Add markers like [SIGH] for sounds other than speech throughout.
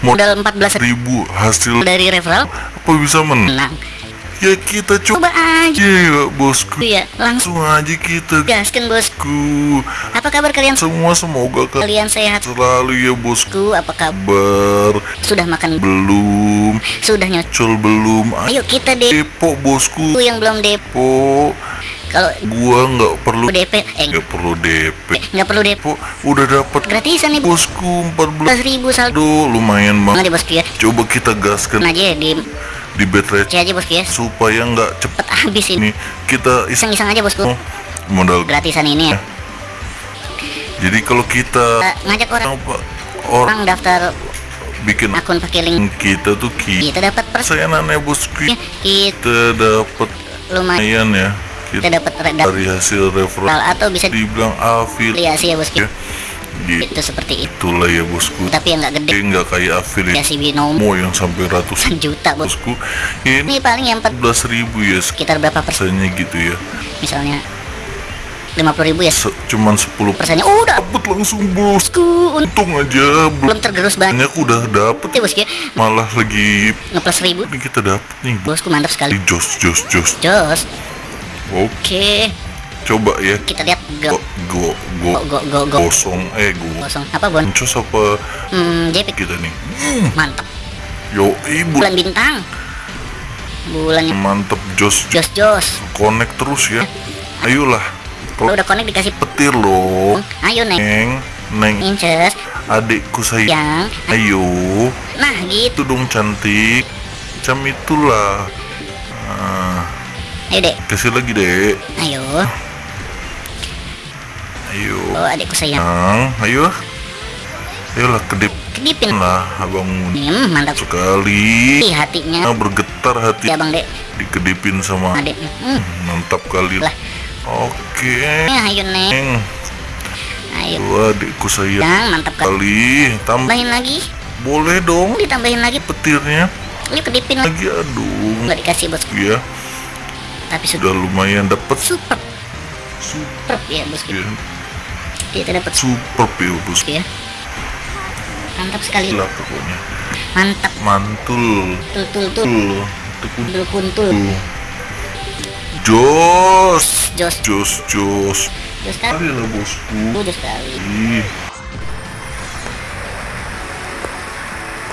modal 14 ribu hasil dari referral. Apa bisa menang? Ya kita coba coba aja. Ya bosku. Ya langsung. Aja kita. Gaskan bosku. Apa kabar kalian? Semua semoga kalian sehat. selalu ya bosku. Apa kabar? Sudah makan? Belum. Sudah nyocok col belum. Ayo kita depo bosku. Yang belum depo. Po kalau gua nggak perlu DP eh. Nggak perlu DP nggak perlu depo po udah dapat gratisan nih bosku 14 ribu saldo lumayan banget. Ya bosku ya? Coba kita gaskan aja di di bed aja bosku ya. supaya nggak cepet. Habis ini. Nih kita iseng iseng-iseng aja bosku. Modal. Gratisan ini ya. Jadi kalau kita Eh, ngajak orang. Apa orang daftar bikin akun pakai link. kita tuh kita kita dapat persen persenannya bosku. Kita kita dapat lumayan ya kita kita dapat dari hasil referral atau bisa dibilang afiliasi ya bosku. Ya gitu. Itu seperti itu. Itulah ya bosku. Tapi yang nggak gede. Nggak kayak afiliasi ya. Binomo mau yang sampai ratusan juta bos. bosku. Ini ini paling yang 14 ribu ya sekitar berapa persen persennya gitu ya. Misalnya 50 ribu ya. Se- cuman 10 persennya oh udah. Dapet langsung bosku untung aja belum tergerus banget. Banyak udah dapet. Ya bosku ya. Malah lagi ngeplus ribu. Ini kita dapet nih. Bosku mantap sekali. Jos jos jos. Jos Oke. Coba ya. Kita lihat go go go go go, go. kosong eh go. Kosong apa Bon? go apa? Hmm, JP. Kita nih. Hmm, go Mantap. Yo ibu. Bulan bintang. Bulannya. Mantap Jos. Jos Jos. Connect terus ya. Ayolah. Kalau udah connect dikasih petir loh. Ayo neng. Neng. Neng. Inces. Adikku sayang. Ayo. Nah gitu dong cantik. go itulah. Nah ayo dek kasih lagi dek. Ayo. Ayo. Oh adikku sayang. Yang, ayo. Ayolah kedip. Kedipin. Lah abangmu hmm, mantap. sekali. Ih, hatinya. Ah, bergetar hati. Ya bang dek. Dikedipin sama adek hmm. mantap kali. Lah. oke. Nah, ayo neng. Ayo. Adikku sayang. Yang mantap kali tambah tambahin lagi. Boleh dong. Ditambahin lagi. Petirnya. Yuk kedipin. Lagi aduh. Nggak dikasih bosku ya tapi sudah udah lumayan dapet. Super. Super ya bosku ya, kita dapat super ya bos. Ya mantap sekali. Lah pokoknya. Mantap. Mantul. Tul tul tul. Kuntul tuh jos. Jos. Jos jos. Jos kan? Kali lah bosku. Jos sekali. Ih.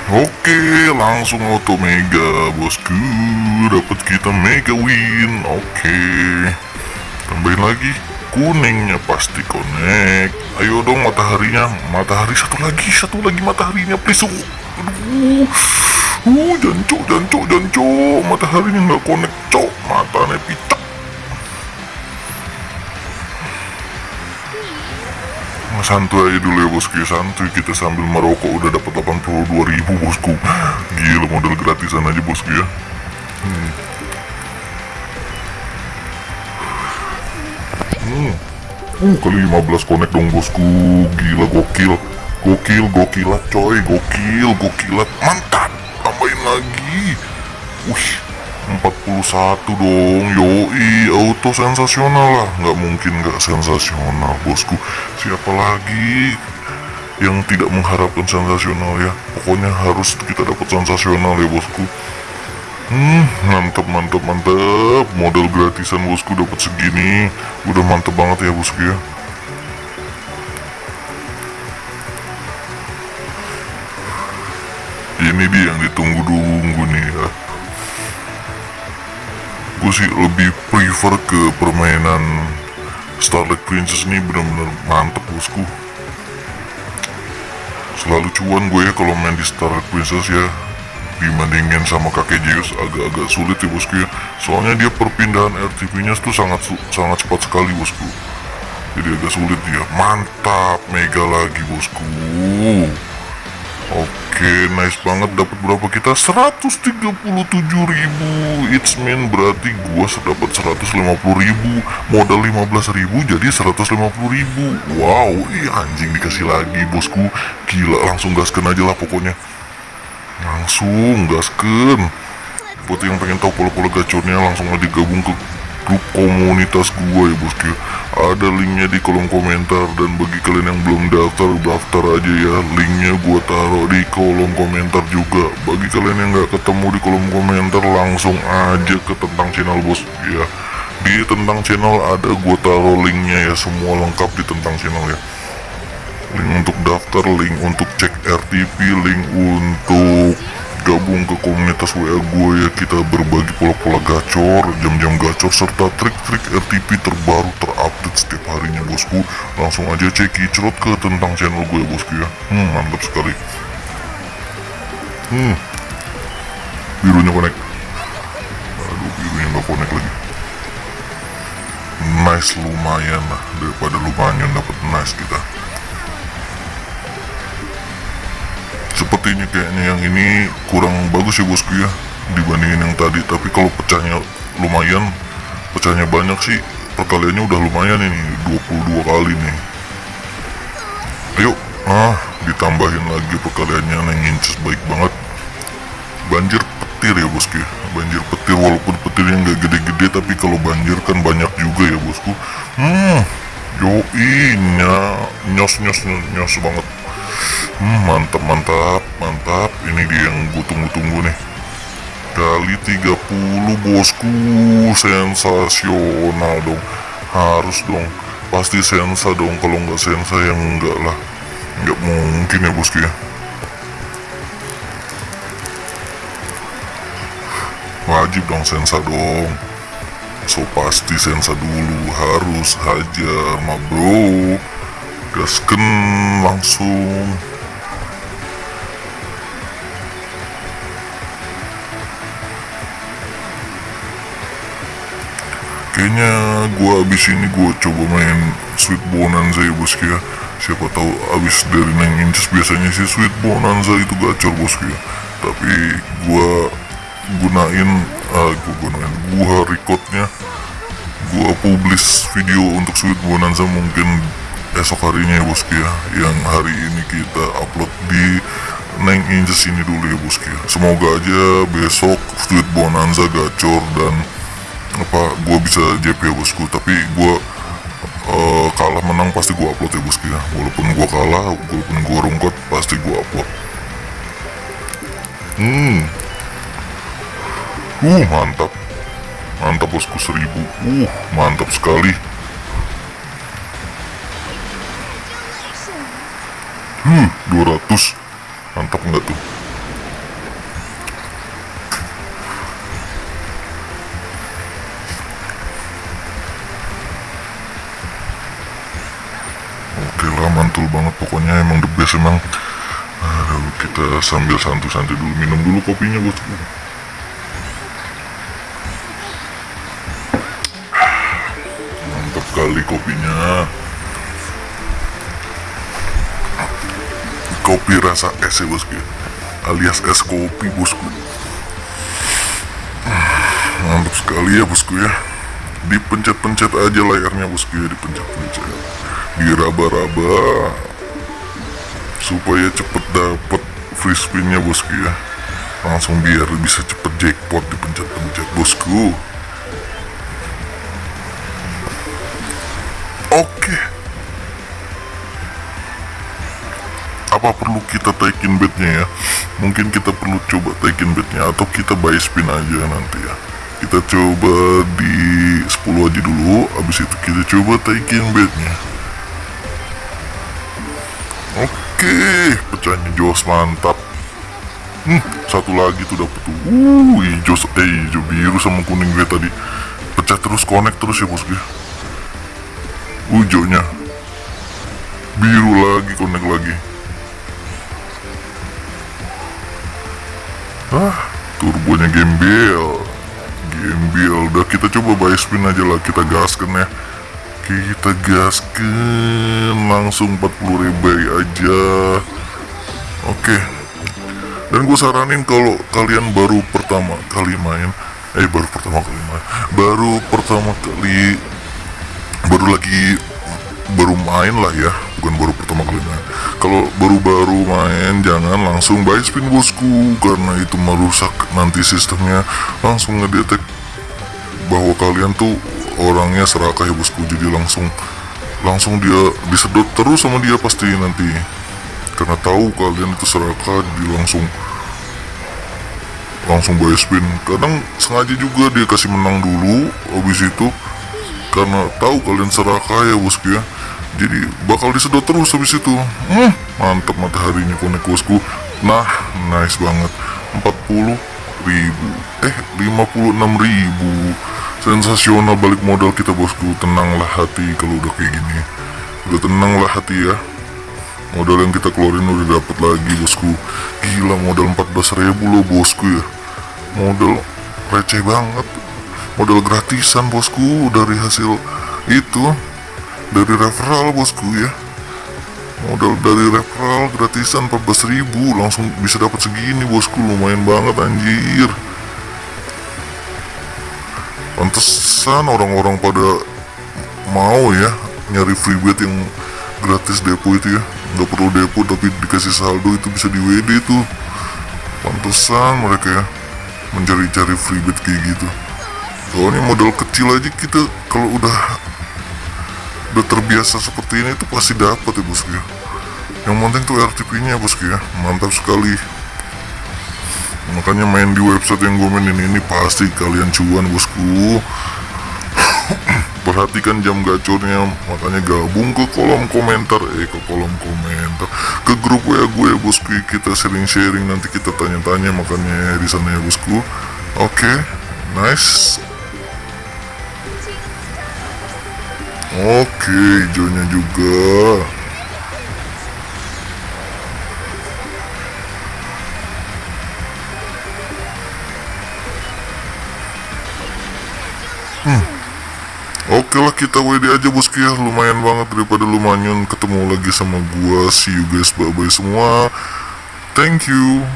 Oke, langsung auto mega, bosku. Dapat kita mega win. Oke. Tambahin lagi. Kuningnya pasti connect. Ayo dong mataharinya. Matahari satu lagi, satu lagi mataharinya, please. Uh, Aduh. Uh, jancok, jancok, jancok. Mataharinya nggak connect, cok. Matanya pitak. Santuy aja dulu ya bosku. Ya santuy kita sambil merokok. Udah dapat 82 ribu bosku. Gila modal gratisan aja bosku ya. Hmm. Hmm. Uh, kali 15 connect dong bosku. Gila gokil. Gokil gokilat coy. Gokil gokilat. Mantap! Tambahin lagi. Wih 41 dong. Yoi auto sensasional lah. Nggak mungkin nggak sensasional bosku Siapa lagi yang tidak mengharapkan sensasional ya? Pokoknya harus kita dapat sensasional ya bosku. Hmm mantap mantap mantap Modal gratisan bosku dapat segini. Udah mantep banget ya bosku ya. Ini dia yang ditunggu-tunggu nih ya. Gue sih lebih prefer ke permainan Starlight Princess ini benar-benar mantep bosku. Selalu cuan gue ya kalau main di Starlight Princess ya. Dibandingin sama kakek Zeus agak-agak sulit ya bosku ya. Soalnya dia perpindahan RTV nya tuh sangat sangat cepat sekali bosku. Jadi agak sulit dia. Mantap mega lagi bosku Oke, nice banget dapat berapa kita? 137.000. It's mean berarti gua dapat 150.000. Modal 15.000 jadi 150.000. Wow, ih anjing dikasih lagi, bosku. Gila, langsung gaskan aja lah pokoknya. Langsung gaskan. Buat yang pengen tahu pola-pola gacornya langsung aja gabung ke grup komunitas gua ya bosku. Ada linknya di kolom komentar dan bagi kalian yang belum daftar, daftar aja ya. Linknya gua taruh di kolom komentar juga. Bagi kalian yang nggak ketemu di kolom komentar, langsung aja ke tentang channel bos ya. Di tentang channel ada gua taruh linknya ya, semua lengkap di tentang channel ya link untuk daftar, link untuk cek RTP, link untuk gabung ke komunitas WA gue ya kita berbagi pola-pola gacor, jam-jam gacor serta trik-trik RTP terbaru terupdate setiap harinya bosku. Langsung aja cek kicrot ke tentang channel gue ya bosku ya. Hmm, mantap sekali. Hmm, birunya connect. Aduh, birunya nggak connect lagi. Nice lumayan lah daripada lumayan dapat nice kita. Sepertinya kayaknya yang ini kurang bagus ya bosku ya dibandingin yang tadi. Tapi kalau pecahnya lumayan pecahnya banyak sih. Perkaliannya udah lumayan ini 22 kali nih. Ayo ah ditambahin lagi perkaliannya. Neng inches baik banget. Banjir petir ya bosku ya. Banjir petir walaupun petirnya nggak gede-gede tapi kalau banjir kan banyak juga ya bosku. Hmm yoi nyos nyos nyos, nyos banget Hmm, mantap mantap mantap. Ini dia yang gue tunggu-tunggu nih. Kali 30 bosku. Sensasional dong. Harus dong. Pasti sensa dong kalau nggak sensa yang enggak lah. Nggak mungkin ya bosku ya. Wajib dong sensa dong. So pasti sensa dulu. Harus hajar ma bro gasken langsung kayaknya gua abis ini gua coba main Sweet Bonanza ya bosku ya siapa tahu abis dari 9 inches biasanya sih Sweet Bonanza itu gacor bosku ya tapi gua gunain ah gua gunain gua recordnya gua publish video untuk Sweet Bonanza mungkin esok harinya ya bosku ya yang hari ini kita upload di 9 inches ini dulu ya bosku ya semoga aja besok Sweet Bonanza gacor dan apa gue bisa JP ya bosku? Tapi gue uh, kalah menang pasti gue upload ya bosku ya. Walaupun gue kalah walaupun gue rungkot pasti gue upload. Hmm. Uh mantap. Mantap bosku seribu. Uh mantap sekali. Hmm 200 mantap enggak tuh Mantul banget pokoknya emang the best emang. Aduh, kita sambil santu-santu dulu minum dulu kopinya bosku mantap kali kopinya. Kopi rasa es ya bosku alias es kopi bosku. Mantap sekali ya bosku ya. Dipencet-pencet aja layarnya bosku ya dipencet-pencet diraba-raba supaya cepet dapet free spinnya bosku ya. Langsung biar bisa cepet jackpot dipencet-pencet bosku. Oke. Apa perlu kita taikin bednya ya? Mungkin kita perlu coba taikin bednya atau kita buy spin aja nanti ya. Kita coba di 10 aja dulu habis itu kita coba taikin bednya oke pecahnya jos mantap. Hmm, satu lagi tuh dapet tuh. Uh hijau eh hijau biru sama kuning gue tadi. Pecah terus connect terus ya bosku hijaunya biru lagi connect lagi. Ah turbonya gembel. Gembel. Udah kita coba buy spin aja lah kita gaskan ya kita gaskan langsung 40 ribu aja. Oke. Dan gue saranin kalau kalian baru pertama kali main eh baru pertama kali main baru pertama kali baru lagi baru main lah ya. Bukan baru pertama kali main. Kalau baru-baru main jangan langsung buy spin bosku karena itu merusak nanti sistemnya. Langsung ngedetek bahwa kalian tuh orangnya serakah ya bosku. Jadi langsung langsung dia disedot terus sama dia pasti nanti. Karena tahu kalian itu serakah jadi langsung langsung buy spin. Kadang sengaja juga dia kasih menang dulu habis itu karena tahu kalian serakah ya bosku ya. Jadi bakal disedot terus habis itu. Hmm, mantap mataharinya konek bosku. Nah nice banget. 40 ribu. Eh 56 ribu sensasional balik modal kita bosku. Tenanglah hati kalau udah kayak gini. Udah tenanglah hati ya. Modal yang kita keluarin udah dapat lagi bosku. Gila modal 14 ribu loh bosku ya. Modal receh banget. Modal gratisan bosku dari hasil itu. Dari referral bosku ya. Modal dari referral gratisan 14 ribu langsung bisa dapat segini bosku. Lumayan banget anjir pantesan orang-orang pada mau ya nyari free bet yang gratis depo itu ya. Nggak perlu depo tapi dikasih saldo itu bisa di WD itu. Pantesan mereka ya mencari-cari free bet kayak gitu. Soalnya modal kecil aja kita kalau udah udah terbiasa seperti ini itu pasti dapat ya bosku ya. Yang penting tuh RTP nya bosku ya. Mantap sekali makanya main di website yang gue mainin ini pasti kalian cuan bosku. [COUGHS] Perhatikan jam gacornya makanya gabung ke kolom komentar. Eh ke kolom komentar. Ke grup WA gue ya bosku. Kita sharing-sharing nanti kita tanya-tanya makanya di sana ya bosku. Oke nice. Oke hijaunya juga Oke lah kita WD aja bosku ya Lumayan banget daripada lumayan ketemu lagi sama gua. See you guys bye bye semua. Thank you